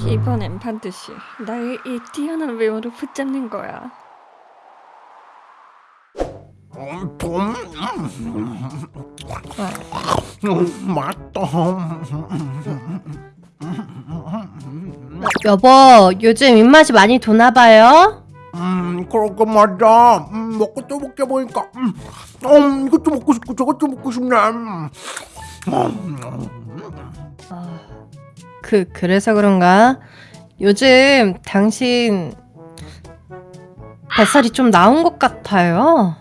이번엔 반드시 나의 이 뛰어난 외모를 붙잡는 거야. 음, 봄, 음, 맛있다. 여보, 요즘 입맛이 많이 도나봐요? 음, 그러게 말이야. 음, 먹고 또 먹게 보니까, 음, 음, 이것도 먹고 싶고 저것도 먹고 싶네. 음, 그, 그래서 그런가? 요즘 당신 뱃살이 좀 나온 것 같아요.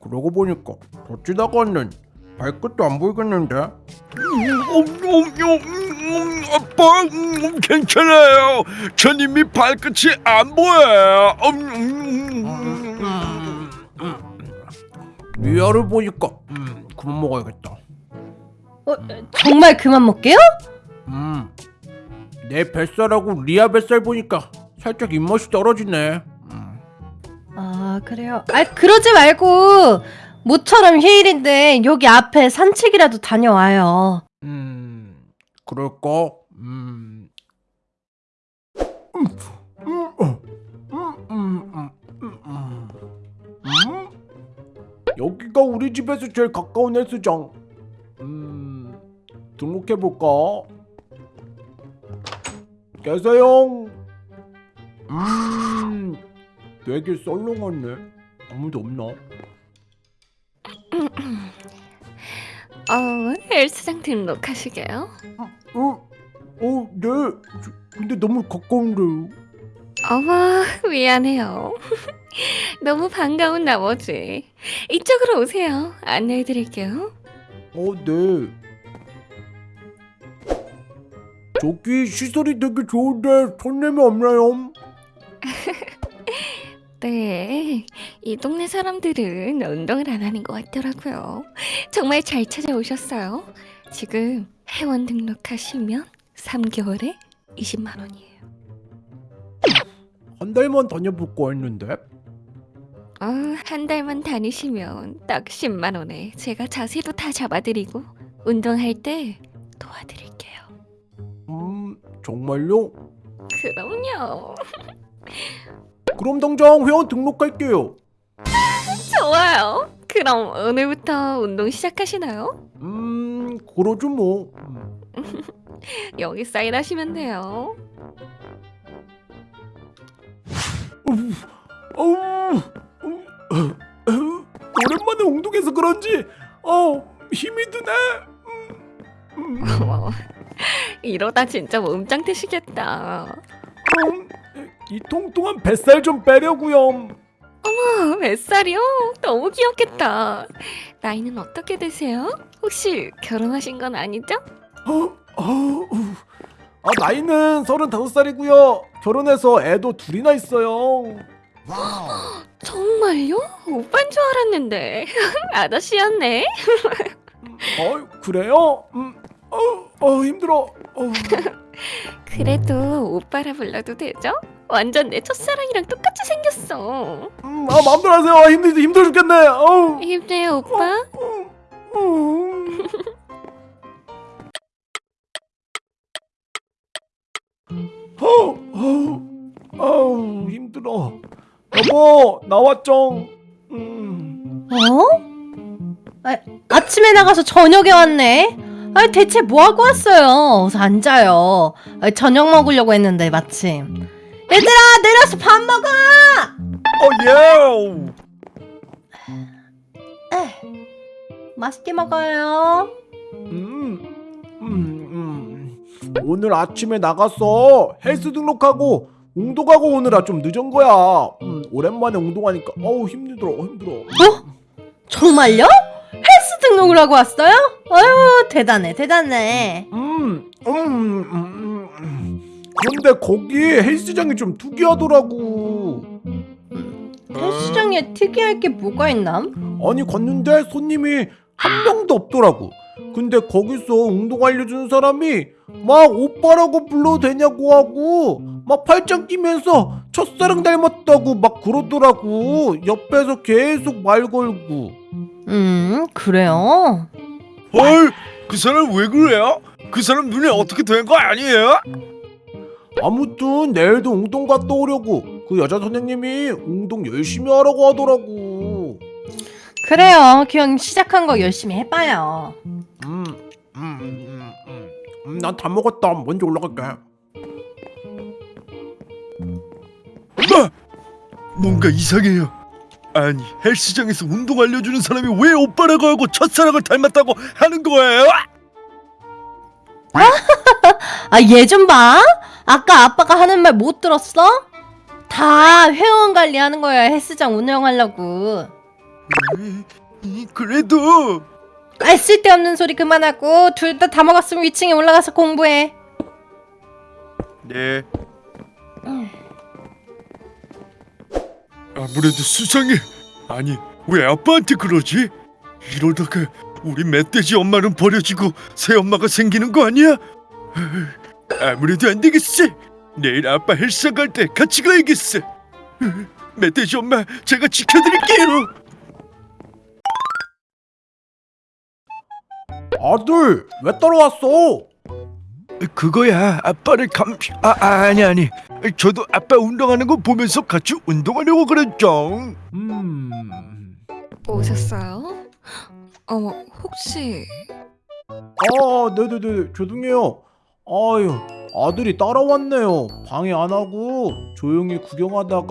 그러고 보니까 더 찌다가는 발끝도 안 보이겠는데. 음, 음, 음, 아빠 음, 괜찮아요. 전 이미 발끝이 안 보여요. 음, 음, 음, 음. 리아를 보니까, 음, 그만 먹어야겠다. 어, 정말 그만 먹게요? 음, 내 뱃살하고 리아 뱃살 보니까 살짝 입맛이 떨어지네. 음. 아, 그래요. 아, 그러지 말고 모처럼 휴일인데 여기 앞에 산책이라도 다녀와요. 음, 그럴까? 음? 여기가 우리 집에서 제일 가까운 헬스장. 음, 등록해 볼까? 계세요. 음, 되게 썰렁하네. 아무도 없나? 어, 헬스장 등록하시게요? 어, 어, 네. 저, 근데 너무 가까운데요. 어머, 미안해요. 너무 반가운 나머지 이쪽으로 오세요. 안내해드릴게요. 어, 네. 저기 시설이 되게 좋은데 손님이 없나요? 네, 이 동네 사람들은 운동을 안 하는 것 같더라고요. 정말 잘 찾아오셨어요. 지금 회원 등록하시면 3개월에 20만 원이에요. 한 달만 다녀볼까 했는데. 어, 한 달만 다니시면 딱 10만 원에 제가 자세도 다 잡아드리고 운동할 때 도와드릴게요. 음, 정말요? 그럼요. 그럼 당장 회원 등록할게요. 좋아요. 그럼 오늘부터 운동 시작하시나요? 음, 그러죠 뭐. 음. 여기 사인하시면 돼요. 음, 어, 어, 오랜만에 운동해서 그런지 어 힘이 드네. 음, 음, 이러다 진짜 몸짱 되시겠다. 그럼 이 통통한 뱃살 좀 빼려고요. 어, 뱃살이요? 너무 귀엽겠다. 나이는 어떻게 되세요? 혹시 결혼하신 건 아니죠? 어, 어, 아 나이는 서른다섯 살이고요. 결혼해서 애도 둘이나 있어요. 정말요? 오빠인 줄 알았는데 아저씨였네. 어 그래요? 음, 어, 어 힘들어. 어, 그래도 오빠라 불러도 되죠? 완전 내 첫사랑이랑 똑같이 생겼어. 음, 아 마음대로 하세요. 힘들 힘들어 죽겠네. 어우. 힘내요 오빠. 음. 어, 어, 아우 힘들어. 여보 나왔죠? 음. 어? 아, 아침에 나가서 저녁에 왔네. 아, 대체 뭐 하고 왔어요? 어서 앉아요. 아, 저녁 먹으려고 했는데 마침. 얘들아 내려서 밥 먹어. 어, 예. 에, 맛있게 먹어요. 음, 음, 음. 오늘 아침에 나가서 헬스 등록하고 운동하고 오느라 좀 늦은 거야. 음, 오랜만에 운동하니까 어우 힘들어 힘들어. 정말요? 헬스 등록을 하고 왔어요? 아유 대단해 대단해. 음, 음, 음, 음, 음. 그런데 거기 헬스장이 좀 특이하더라고. 헬스장에 특이할 게 뭐가 있나? 아니 갔는데 손님이 한 명도 없더라고. 근데 거기서 운동 알려주는 사람이 막 오빠라고 불러도 되냐고 하고 막 팔짱 끼면서 첫사랑 닮았다고 막 그러더라고. 옆에서 계속 말 걸고. 음 그래요? 헐, 그 사람 왜 그래요? 그 사람 눈에 어떻게 된 거 아니에요? 아무튼 내일도 운동 갔다 오려고 그 여자 선생님이 운동 열심히 하라고 하더라고. 그래요. 그냥 시작한 거 열심히 해봐요. 음, 음, 음, 음, 음, 난다 먹었다. 먼저 올라갈게. 엄마! 뭔가 이상해요. 아니 헬스장에서 운동 알려주는 사람이 왜 오빠라고 하고 첫사랑을 닮았다고 하는 거예요? 아, 얘 좀 봐. 아까 아빠가 하는 말 못 들었어? 다 회원 관리하는 거야. 헬스장 운영하려고. 이, 그래도 아, 쓸데없는 소리 그만하고 둘 다 다 먹었으면 위층에 올라가서 공부해. 네. 아무래도 수상해. 아니 왜 아빠한테 그러지? 이러다가 우리 멧돼지 엄마는 버려지고 새 엄마가 생기는 거 아니야? 아무래도 안 되겠어. 내일 아빠 헬스장 갈 때 같이 가야겠어. 멧돼지 엄마 제가 지켜드릴게요. 아들, 왜 따라왔어? 그거야 아빠를 감... 아, 아 아니 아니 저도 아빠 운동하는 거 보면서 같이 운동하려고 그랬죠 음. 오셨어요? 어머, 혹시 아, 네네네. 죄송해요. 아유, 아들이 따라왔네요. 방해 안 하고 조용히 구경하다가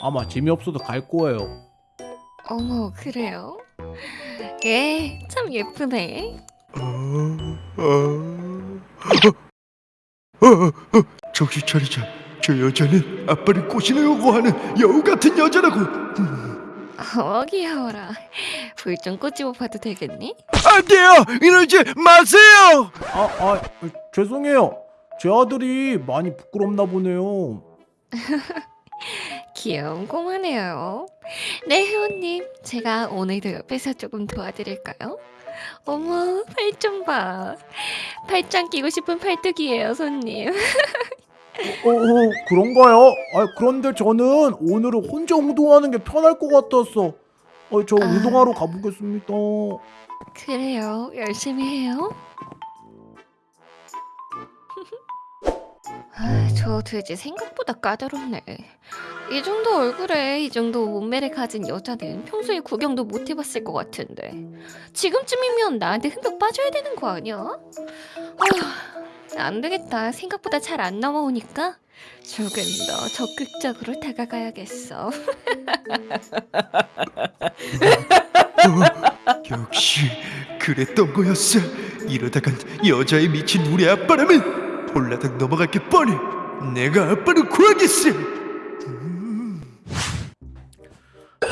아마 재미없어서 갈 거예요. 어머, 그래요? 예, 참 예쁘네. 어, 어, 어, 어, 어, 정신 차리자 저 여자는 아빠를 꼬시려고 하는 여우 같은 여자라고 어, 귀여워라. 불좀 꽂지 못 봐도 되겠니? 안 돼요 이러지 마세요 아, 아, 죄송해요. 제 아들이 많이 부끄럽나 보네요. 귀여운 꼬마네요. 네, 회원님. 제가 오늘도 옆에서 조금 도와드릴까요? 어머, 팔좀 봐. 팔짱 끼고 싶은 팔뚝이에요, 손님. 어, 어, 그런가요? 아, 그런데 저는 오늘은 혼자 운동하는 게 편할 것 같았어. 어, 저 아. 운동하러 가보겠습니다. 그래요. 열심히 해요. 아, 저 돼지 생각보다 까다롭네. 이 정도 얼굴에 이 정도 몸매를 가진 여자는 평소에 구경도 못 해봤을 것 같은데 지금쯤이면 나한테 흠뻑 빠져야 되는 거 아니야? 아, 안 되겠다. 생각보다 잘 안 넘어오니까 조금 더 적극적으로 다가가야겠어. 역시 그랬던 거였어 이러다간 여자에 미친 우리 아빠라면 홀라당 넘어갈 게 뻔해 내가 아빠를 구하겠어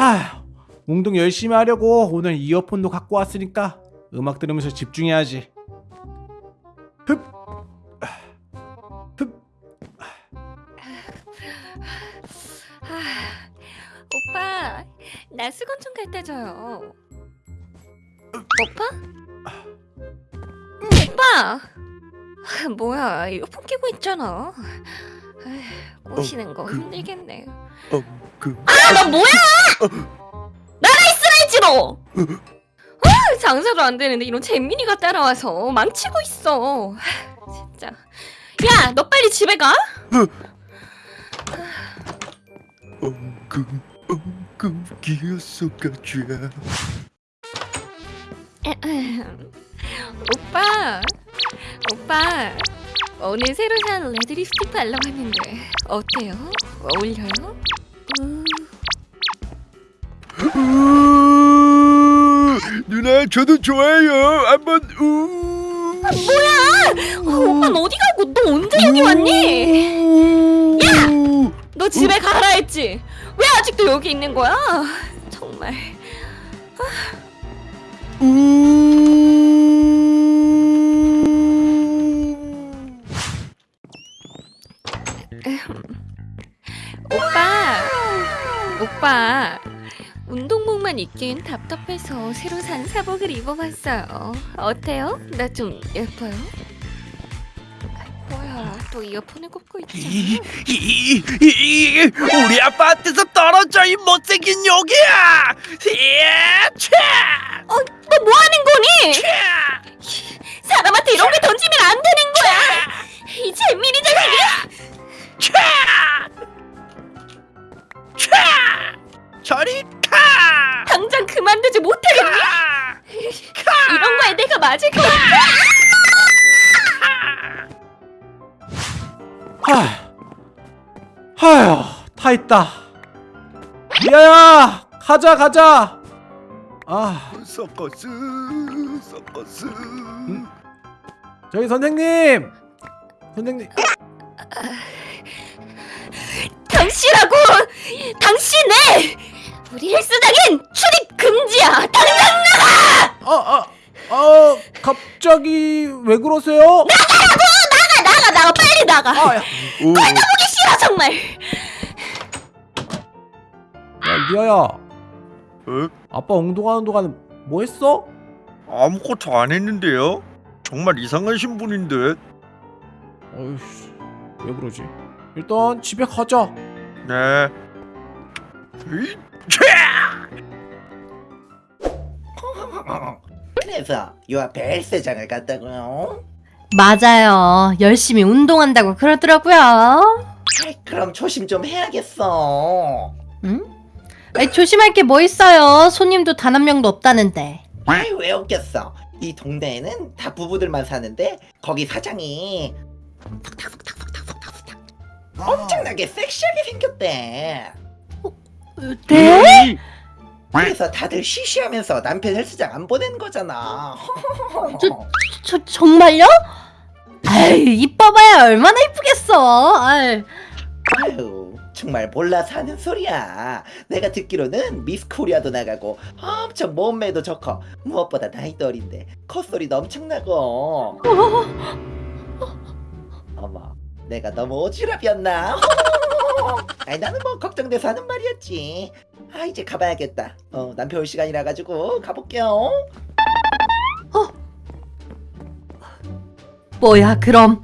하, 운동 열심히 하려고 오늘 이어폰도 갖고 왔으니까 음악 들으면서 집중해야지. 흡, 흡. 아, 오빠, 나 수건 좀 갖다 줘요. 오빠? 오빠! 아, 뭐야, 이어폰 끼고 있잖아. 꼬시는 거 그- 힘들겠네. 어 그 아, 너 뭐야! 있으라지 너! 아, 장사도 안 되는데 이런 잼민이가 따라와서 망치고 있어. 아, 진짜. 야, 너 빨리 집에 가. 엉금 엉금 기어서 가자 오빠, 오빠, 오늘 새로 산 레드 립스틱 발라봤는데 어때요? 어울려요? 음, 누나 저도 좋아요 한번 우 어, 오빠는 어디 가고 너 언제 여기 왔니? 야! 너 집에 가라 했지? 왜 아직도 여기 있는 거야? 정말. 오빠, 오빠. 운동복만 입긴 답답해서 새로 산 사복을 입어봤어요. 어때요? 나 좀 예뻐요? 또 이어폰을 꼽고 있지? 우리 아파트에서 떨어져 이 못생긴 욕이야! 예, 어, 너 뭐하는 거니? 사람한테 이런 게 던지면 안 되는 거야! 이 재민이 자식이! 저리 당장 그만두지 못하겠니? 이런 거에 내가 맞을 거야 하휴 하휴 타 있다. 미아야 가자 가자. 아. 서커스 서커스 음? 저희 선생님. 선생님. 당신하고 당신의 우리 헬스장인 출입 금지야. 당장 아, 아, 아, 갑자기 왜 그러세요? 나가 나가 나가 빨리 나가. 아, 야, 오, 보기 싫어 정말. 야, 미아야, 어? 아빠 운동하는 동안 뭐 했어? 아무것도 안 했는데요? 정말 이상하신 분인데 어이씨, 왜 그러지? 일단 집에 가자. 네 으이, 그래서 요 앞에 헬스장을 갔다고요? 맞아요. 열심히 운동한다고 그러더라고요. 아이, 그럼 조심 좀 해야겠어. 응? 아이, 조심할 게 뭐 있어요. 손님도 단 한 명도 없다는데. 아이 왜 없겠어? 이 동네에는 다 부부들만 사는데 거기 사장이 엄청나게 섹시하게 생겼대. 네? 그래서 다들 쉬쉬하면서 남편 헬스장 안 보내는 거잖아. 저- 저, 정말요? 아유, 이뻐봐야 얼마나 이쁘겠어. 아유. 아유 정말 몰라서 하는 소리야. 내가 듣기로는 미스 코리아도 나가고 엄청 몸매도 좋고 무엇보다 나이도 어린데 콧소리도 엄청나고. 어머 내가 너무 오지랖이었나? 아니 나는 뭐 걱정돼서 하는 말이었지. 아 이제 가봐야겠다. 어 남편 올 시간이라 가지고 가볼게요. 뭐야, 그럼.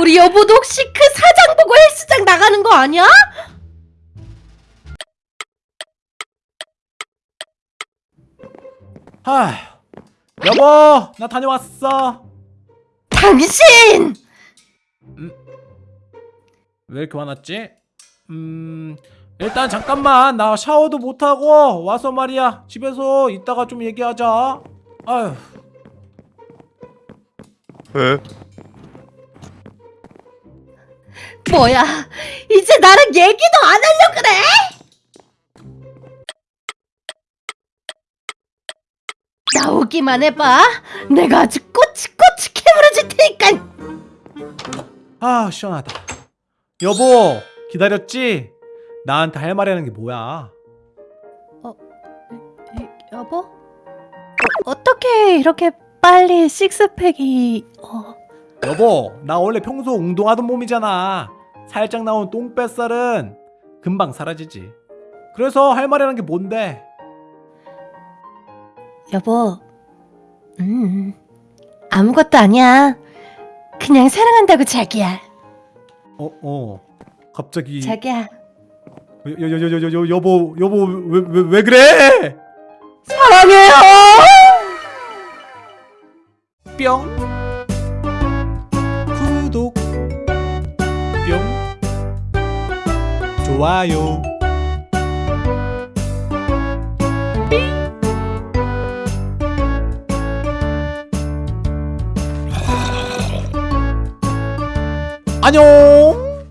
우리 여보도 혹시 그 사장 보고 헬스장 나가는 거 아니야? 하, 여보, 나 다녀왔어. 당신! 왜 이렇게 화났지? 음, 일단 잠깐만 나 샤워도 못 하고 와서 말이야 집에서 이따가 좀 얘기하자. 아휴, 에? 뭐야, 이제 나랑 얘기도 안 하려 그래? 나오기만 해봐. 내가 아주 꼬치꼬치 캐물어줄 테니까. 아 시원하다. 여보, 기다렸지? 나한테 할 말이라는 게 뭐야? 여보? 어, 어떻게 이렇게 빨리 식스팩이... 어... 여보, 나 원래 평소 운동하던 몸이잖아. 살짝 나온 똥뱃살은 금방 사라지지. 그래서 할 말이라는 게 뭔데? 여보, 음, 아무것도 아니야. 그냥 사랑한다고 자기야. 어, 어. 갑자기 자기야, 여 여 여 여 여 여보 여보 왜 왜 왜 그래? 사랑해요. 뿅. 구독. 뿅. 좋아요. 안녕